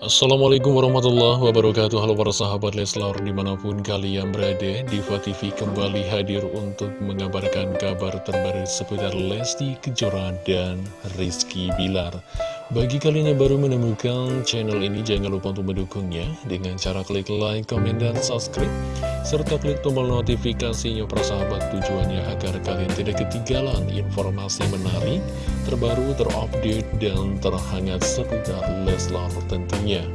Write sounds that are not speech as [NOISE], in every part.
Assalamualaikum warahmatullahi wabarakatuh. Halo para sahabat Leslar di mana pun kalian berada Diva TV kembali hadir untuk mengabarkan kabar terbaru seputar Lesti Kejora dan Rizky Bilar Bagi kalian yang baru menemukan channel ini jangan lupa untuk mendukungnya Dengan cara klik like, komen, dan subscribe Serta klik tombol notifikasinya para sahabat tujuannya agar kalian tidak ketinggalan informasi menarik Terbaru, terupdate, dan terhangat seputar Leslar tentunya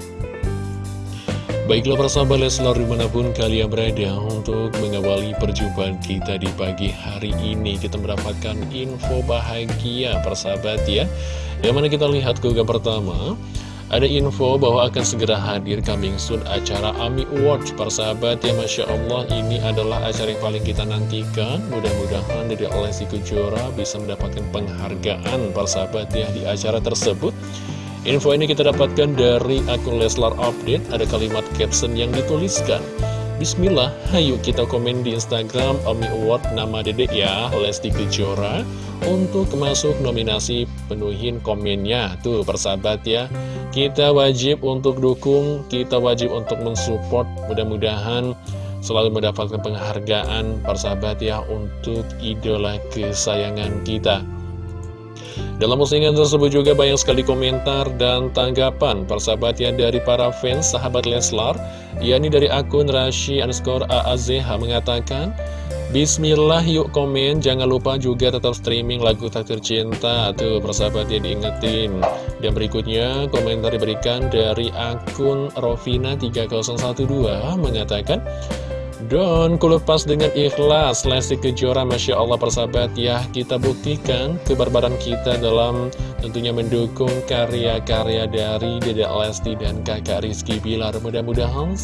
Baiklah para sahabat Leslar di mana pun kalian berada untuk mengawali perjumpaan kita di pagi hari ini Kita mendapatkan info bahagia persahabat ya. Yang mana kita lihat ke pertama Ada info bahwa akan segera hadir coming soon acara AMI Awards Persahabat ya. Masya Allah ini adalah acara yang paling kita nantikan. Mudah-mudahan dari Lesti Kejora bisa mendapatkan penghargaan persahabat ya di acara tersebut Info ini kita dapatkan dari akun Leslar Update. Ada kalimat caption yang dituliskan Bismillah, ayo kita komen di Instagram Omi Award nama dedek ya Lesti Kejora Untuk masuk nominasi penuhin komennya. Tuh persahabat ya Kita wajib untuk dukung Kita wajib untuk mensupport. Mudah-mudahan selalu mendapatkan penghargaan persahabat ya Untuk idola kesayangan kita dalam postingan tersebut juga banyak sekali komentar dan tanggapan persahabatan dari para fans sahabat Leslar yakni dari akun Rashi underscore AAZH mengatakan Bismillah yuk komen. Jangan lupa juga tetap streaming lagu tak tercinta tuh persahabat ya diingetin. Dan berikutnya komentar diberikan dari akun Rovina3012 mengatakan dan kulepas dengan ikhlas. Lesti Kejora Masya Allah persahabat ya. Kita buktikan kebarbaran kita dalam tentunya mendukung karya-karya dari Dedek Lesti dan kakak Rizky Bilar. Mudah-mudahan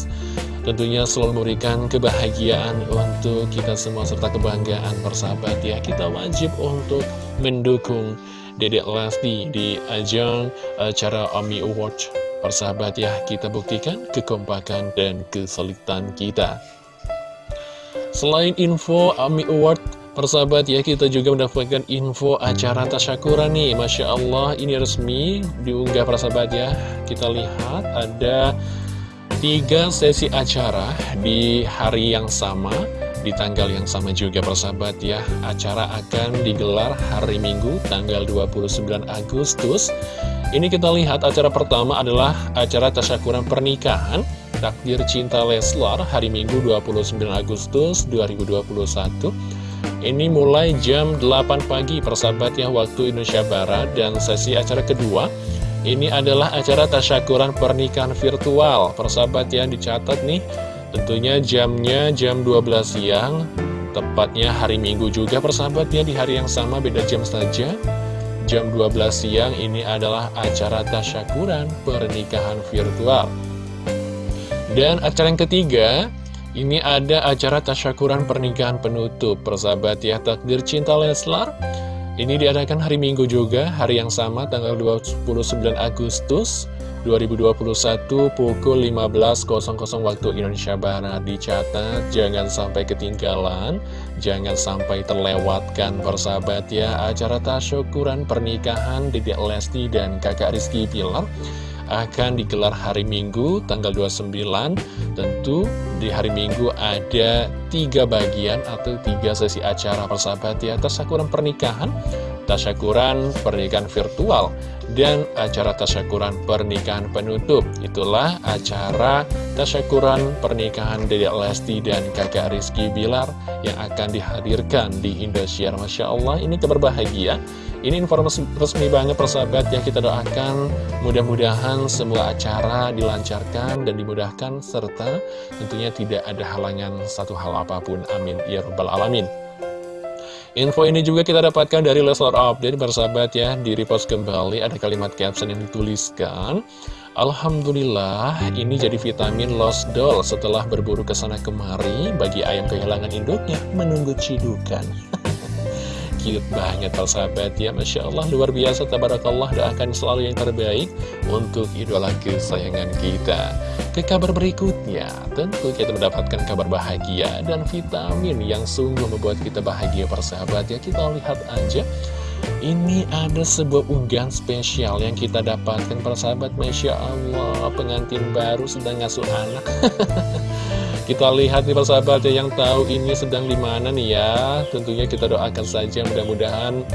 tentunya selalu memberikan kebahagiaan untuk kita semua serta kebanggaan persahabat ya. Kita wajib untuk mendukung Dedek Lesti di ajang acara AMI Award. Persahabat ya kita buktikan kekompakan dan kesulitan kita Selain info AMI Award Persahabat ya kita juga mendapatkan info acara tasyakuran nih. Masya Allah ini resmi diunggah persahabat ya. Kita lihat ada tiga sesi acara di hari yang sama Di tanggal yang sama juga persahabat ya. Acara akan digelar hari Minggu tanggal 29 Agustus. Ini kita lihat acara pertama adalah acara tasyakuran pernikahan Takdir Cinta Leslar hari Minggu 29 Agustus 2021 Ini mulai jam 8 pagi persahabat ya waktu Indonesia Barat. Dan sesi acara kedua Ini adalah acara tasyakuran pernikahan virtual. Persahabat yang dicatat nih Tentunya jamnya jam 12 siang. Tepatnya hari Minggu juga persahabat ya Di hari yang sama beda jam saja. Jam 12 siang ini adalah acara tasyakuran pernikahan virtual dan acara yang ketiga, ini ada acara tasyakuran pernikahan penutup. Persahabat ya, takdir cinta Leslar. Ini diadakan hari Minggu juga, hari yang sama tanggal 29 Agustus 2021 pukul 15.00 waktu Indonesia Barat. Dicatat, jangan sampai ketinggalan, jangan sampai terlewatkan persahabat ya. Acara tasyakuran pernikahan Dedek Lesti dan kakak Rizky Pilar akan digelar hari Minggu tanggal 29 Tentu di hari Minggu ada tiga bagian atau tiga sesi acara persahabat ya Tasyakuran pernikahan, tasyakuran pernikahan virtual dan acara tasyakuran pernikahan penutup. Itulah acara tasyakuran pernikahan Dedek Lesti dan kakak Rizky Bilar Yang akan dihadirkan di Indosiar. Masya Allah ini kabar Ini informasi resmi banget persahabat ya. Kita doakan Mudah-mudahan semua acara dilancarkan dan dimudahkan Serta tentunya tidak ada halangan satu hal apa pun. Amin. Ya Rabbal Alamin Info ini juga kita dapatkan dari Leslar Update bersahabat ya Di repost kembali ada kalimat caption yang dituliskan Alhamdulillah ini jadi vitamin lost doll setelah berburu ke sana kemari Bagi ayam kehilangan induknya menunggu cidukan [LAUGHS] cute banget sahabat. Ya Masya Allah luar biasa. Tabarakallah doakan selalu yang terbaik untuk idola kesayangan kita. Ke kabar berikutnya tentu kita mendapatkan kabar bahagia dan vitamin yang sungguh membuat kita bahagia persahabat ya kita lihat aja. Ini ada sebuah unggahan spesial yang kita dapatkan para sahabat. Masya Allah pengantin baru sedang ngasuh anak [LAUGHS] Kita lihat nih para sahabat yang tahu ini sedang di mana nih ya. Tentunya kita doakan saja mudah-mudahan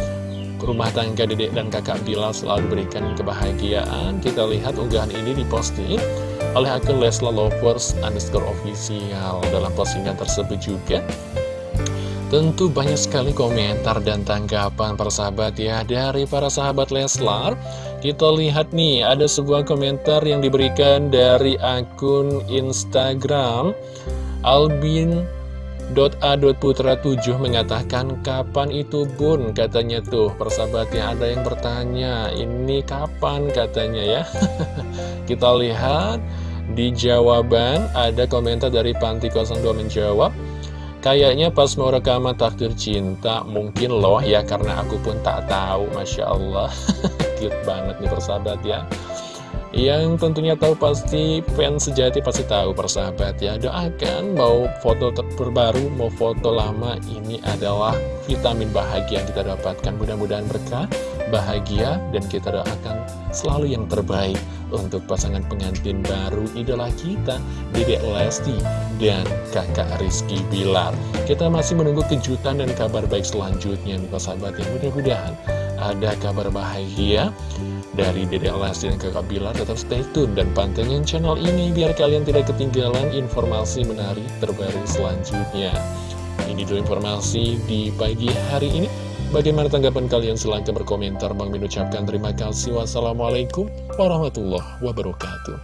rumah tangga dedek dan kakak Bilal selalu berikan kebahagiaan. Kita lihat unggahan ini diposting oleh akun Lesla Lovers underscore official. Dalam postingan tersebut juga Tentu banyak sekali komentar dan tanggapan para sahabat ya Dari para sahabat Leslar. Kita lihat nih ada sebuah komentar yang diberikan dari akun Instagram. Albin Putra 7 mengatakan kapan itu bun? Katanya tuh persahabatnya ada yang bertanya ini kapan? Katanya ya. [LAUGHS] Kita lihat di jawaban ada komentar dari Panti 02 menjawab Kayaknya pas mau rekaman takdir cinta Mungkin loh ya karena aku pun tak tahu Masya Allah. [LAUGHS] Cute banget nih persahabat ya. Yang tentunya tahu pasti fans sejati pasti tahu persahabat ya. Doakan mau foto terbaru mau foto lama ini adalah vitamin bahagia yang kita dapatkan. Mudah-mudahan berkah, bahagia dan kita doakan selalu yang terbaik Untuk pasangan pengantin baru idola kita Dedek Lesti dan kakak Rizky Bilar Kita masih menunggu kejutan dan kabar baik selanjutnya nih persahabat ya Mudah-mudahan ada kabar bahagia dari Dede Lesti dan kakak Bilar tetap stay tune dan pantengin channel ini biar kalian tidak ketinggalan informasi menarik terbaru selanjutnya. Ini dulu informasi di pagi hari ini. Bagaimana tanggapan kalian? Silahkan berkomentar. Bang Min ucapkan terima kasih. Wassalamualaikum warahmatullahi wabarakatuh.